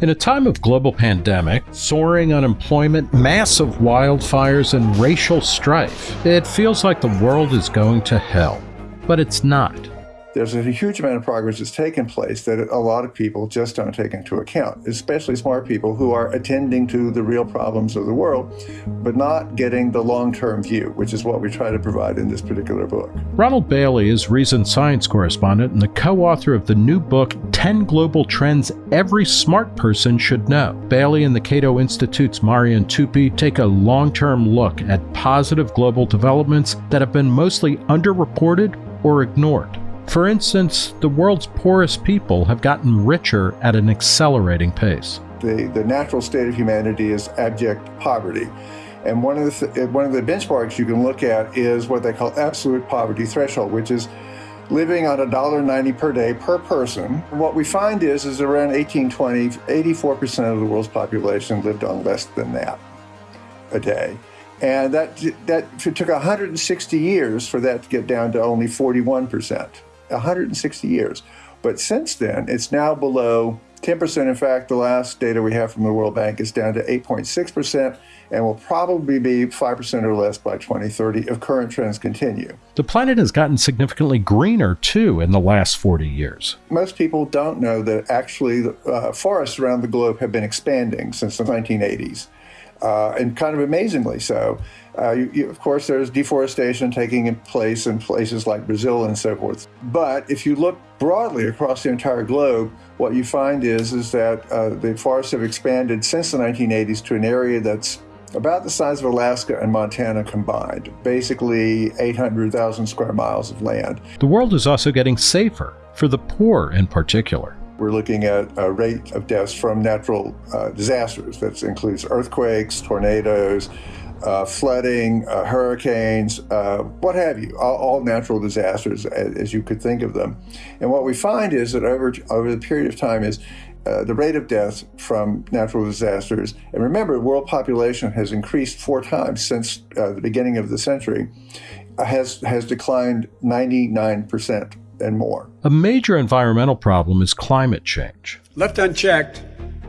In a time of global pandemic, soaring unemployment, massive wildfires, and racial strife, it feels like the world is going to hell. But it's not there's a huge amount of progress that's taken place that a lot of people just don't take into account, especially smart people who are attending to the real problems of the world, but not getting the long-term view, which is what we try to provide in this particular book. Ronald Bailey is Reason Science correspondent and the co-author of the new book, 10 Global Trends Every Smart Person Should Know. Bailey and the Cato Institute's Marian Tupy take a long-term look at positive global developments that have been mostly underreported or ignored. For instance, the world's poorest people have gotten richer at an accelerating pace. The, the natural state of humanity is abject poverty. And one of, the one of the benchmarks you can look at is what they call absolute poverty threshold, which is living on $1.90 per day per person. What we find is, is around 1820, 84% of the world's population lived on less than that a day. And that, that took 160 years for that to get down to only 41%. 160 years. But since then, it's now below 10%. In fact, the last data we have from the World Bank is down to 8.6% and will probably be 5% or less by 2030 if current trends continue. The planet has gotten significantly greener too in the last 40 years. Most people don't know that actually the uh, forests around the globe have been expanding since the 1980s uh, and kind of amazingly so. Uh, you, you, of course, there's deforestation taking place in places like Brazil and so forth. But if you look broadly across the entire globe, what you find is, is that uh, the forests have expanded since the 1980s to an area that's about the size of Alaska and Montana combined, basically 800,000 square miles of land. The world is also getting safer, for the poor in particular. We're looking at a rate of deaths from natural uh, disasters. That includes earthquakes, tornadoes, uh, flooding, uh, hurricanes, uh, what have you, all, all, natural disasters as, as, you could think of them. And what we find is that over, over the period of time is uh, the rate of death from natural disasters, and remember, world population has increased four times since uh, the beginning of the century, has, has declined 99% and more. A major environmental problem is climate change. Left unchecked,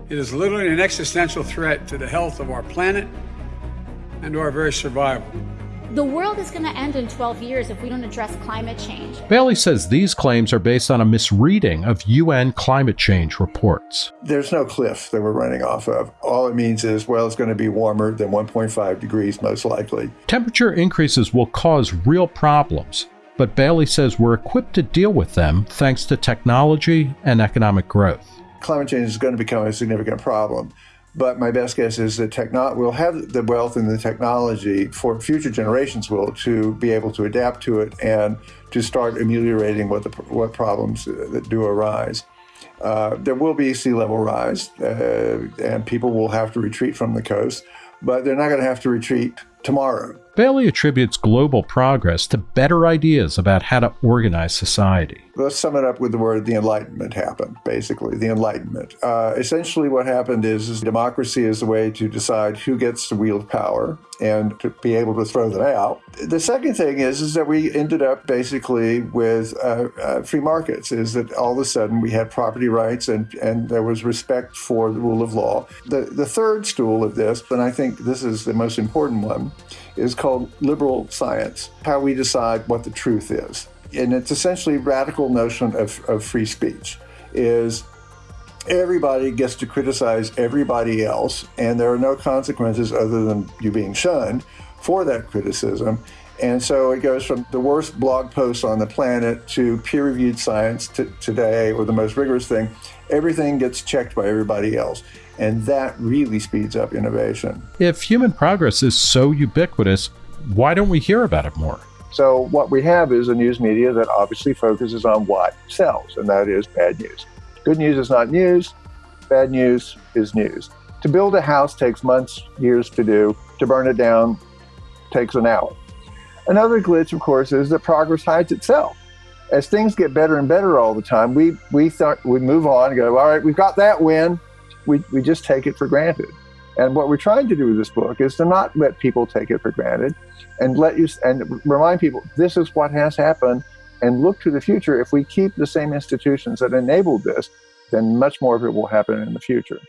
it is literally an existential threat to the health of our planet and to our very survival. The world is going to end in 12 years if we don't address climate change. Bailey says these claims are based on a misreading of UN climate change reports. There's no cliff that we're running off of. All it means is, well, it's going to be warmer than 1.5 degrees, most likely. Temperature increases will cause real problems, but Bailey says we're equipped to deal with them thanks to technology and economic growth. Climate change is going to become a significant problem. But my best guess is that techno- we'll have the wealth and the technology for future generations will to be able to adapt to it and to start ameliorating what the what problems that do arise. Uh, there will be sea level rise, uh, and people will have to retreat from the coast, but they're not going to have to retreat tomorrow. Bailey attributes global progress to better ideas about how to organize society. Let's sum it up with the word the Enlightenment happened, basically, the Enlightenment. Uh, essentially, what happened is, is democracy is the way to decide who gets to wield power and to be able to throw them out. The second thing is, is that we ended up basically with uh, uh, free markets, is that all of a sudden we had property rights and, and there was respect for the rule of law. The, the third stool of this, and I think this is the most important one, is called liberal science, how we decide what the truth is. And it's essentially radical notion of, of free speech is everybody gets to criticize everybody else and there are no consequences other than you being shunned for that criticism. And so it goes from the worst blog post on the planet to peer-reviewed science to today, or the most rigorous thing. Everything gets checked by everybody else. And that really speeds up innovation. If human progress is so ubiquitous, why don't we hear about it more? So what we have is a news media that obviously focuses on what sells, and that is bad news. Good news is not news. Bad news is news. To build a house takes months, years to do. To burn it down takes an hour. Another glitch, of course, is that progress hides itself. As things get better and better all the time, we we thought we move on and go, all right, we've got that win we, we just take it for granted. And what we're trying to do with this book is to not let people take it for granted and let you and remind people this is what has happened and look to the future. If we keep the same institutions that enabled this, then much more of it will happen in the future.